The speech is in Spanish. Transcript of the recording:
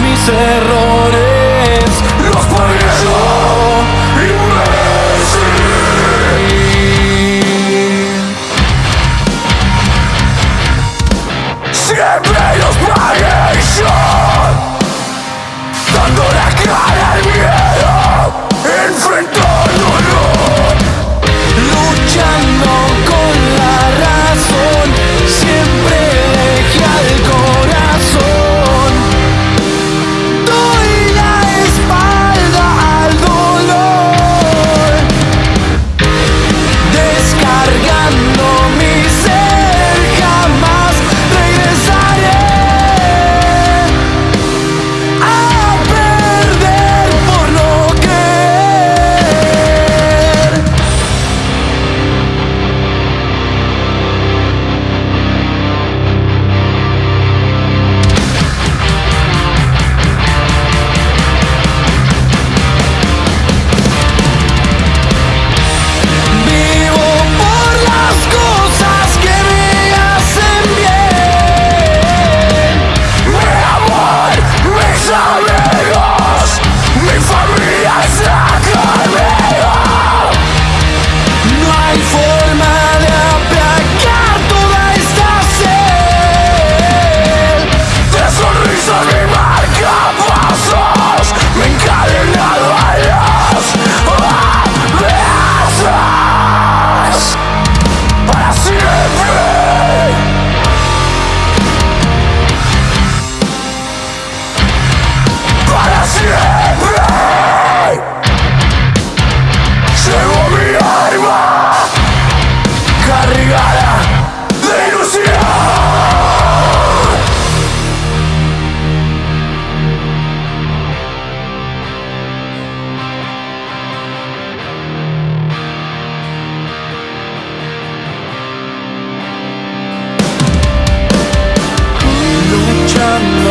mis errores. Los podría sun